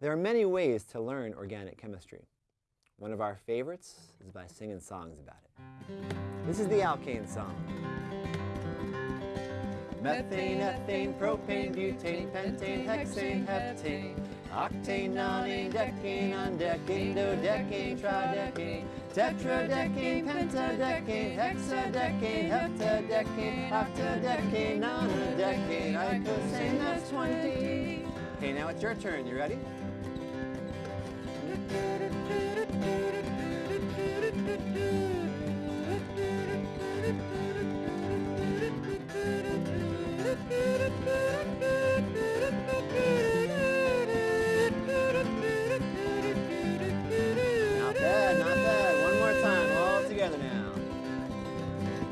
There are many ways to learn organic chemistry. One of our favorites is by singing songs about it. This is the alkane song. Methane, ethane, propane, butane, pentane, hexane, heptane, octane, nonane, decane, undecane, dodecane, tridecane, tetradecane, pentadecane, hexadecane, heptadecane, octadecane, nonadecane, icosane, that's 20. Okay, now it's your turn. You ready?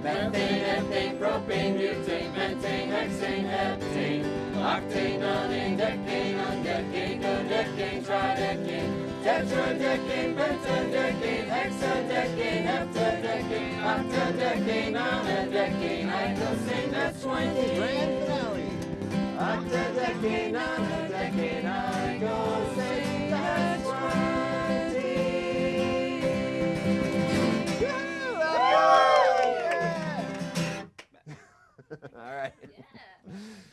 Pentane, ethane, propane, butane, methane, hexane, heptane, octane, nonane, decane, undecane, dodecane, tridecane, tetradecane, pentadecane, hexadecane, heptadecane, octadecane, nonadecane, icosane, that's 20. Octadecane, nonadecane. yeah.